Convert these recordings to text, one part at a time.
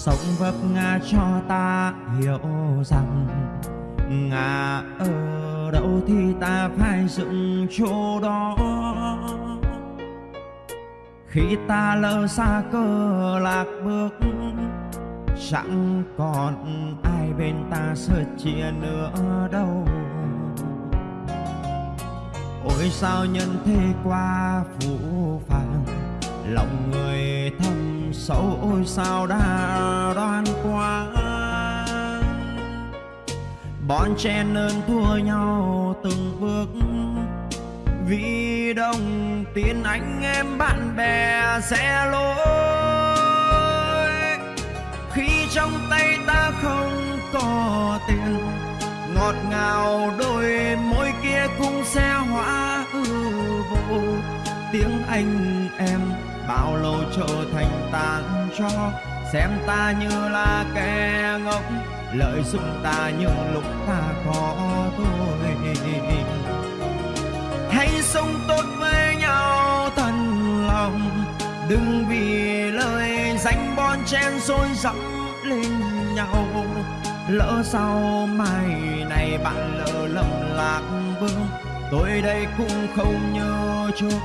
sống vấp ngã cho ta hiểu rằng ngã ở đâu thì ta phải dựng chỗ đó. Khi ta lỡ xa cơ lạc bước, chẳng còn ai bên ta sớt chia nữa đâu. Ôi, sao nhân thế qua phũ phàng, lòng người thâm sâu ôi sao đã đoan quá bọn trẻ nên thua nhau từng bước vì đồng tiền anh em bạn bè sẽ lỗi, khi trong tay ta không có tiền ngọt ngào đôi môi kia cũng sẽ hóa hư vô. Tiếng anh em bao lâu trở thành tàn cho? Xem ta như là kẻ ngốc, lợi dụng ta những lúc ta khó thôi hãy sống tốt với nhau thật lòng, đừng vì lời danh bon chen xôi dẫm lên nhau. Lỡ sau mai này bạn lỡ lầm lạc vương, tôi đây cũng không nhớ chúng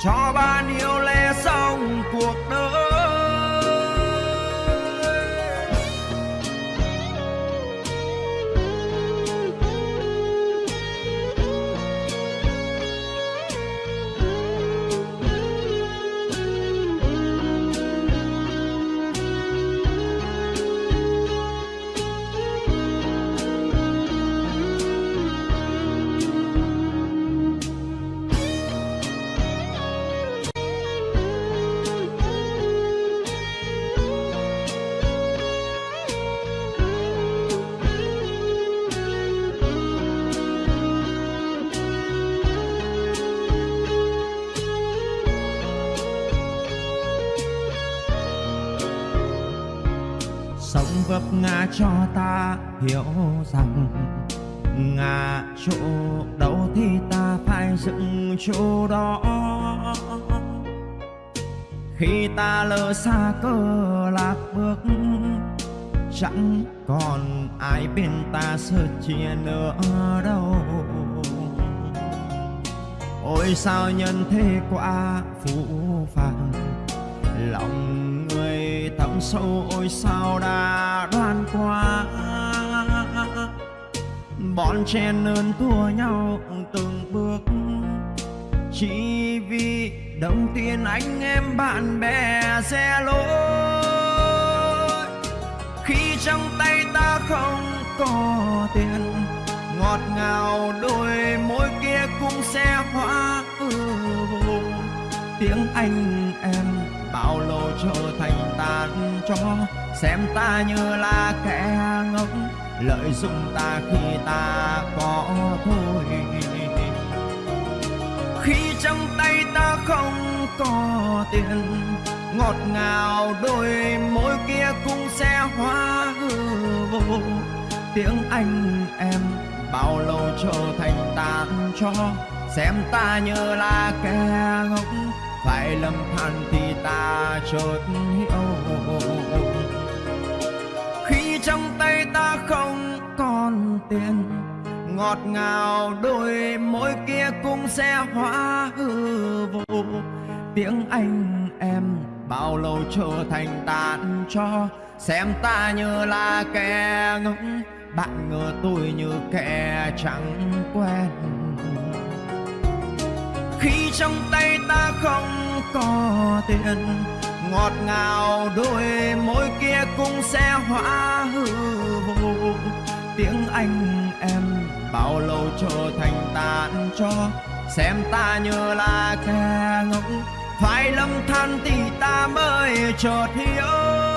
cho bạn yêu lẽ xong cuộc đời. Vấp ngã cho ta, hiểu rằng ngã chỗ đâu thì ta phải dựng chỗ đó. Khi ta lỡ xa cơ lạc bước, chẳng còn ai bên ta sơ chia nữa đâu. Ôi sao nhân thế quá phũ phàng, lòng người thẳm sâu ôi sao đã đoan qua, bọn trẻ ơn thua nhau từng bước. Chỉ vì đồng tiền anh em bạn bè xe lỗi khi trong tay ta không có tiền ngọt ngào đôi môi kia cũng sẽ hóa ừ, vô tiếng anh em bao lâu trở thành tàn cho, xem ta như là kẻ ngốc, lợi dụng ta khi ta có thôi khi trong tay ta không có tiền, ngọt ngào đôi môi kia cũng sẽ hóa hư vô. Tiếng anh em bao lâu trở thành tàn cho, xem ta như là kẻ ngốc phải lầm than thì ta chợt hiểu. Khi trong tay ta không còn tiền, ngọt ngào đôi môi kia cũng sẽ hóa hư vô. Tiếng anh em bao lâu trở thành tàn cho, xem ta như là kẻ ngốc. Bạn ngờ tôi như kẻ chẳng quen khi trong tay ta không có tiền, ngọt ngào đôi môi kia cũng sẽ hóa hư vô. Tiếng anh em bao lâu trở thành tàn cho, xem ta như là kẻ ngốc phải lâm than thì ta mới chợt hiểu.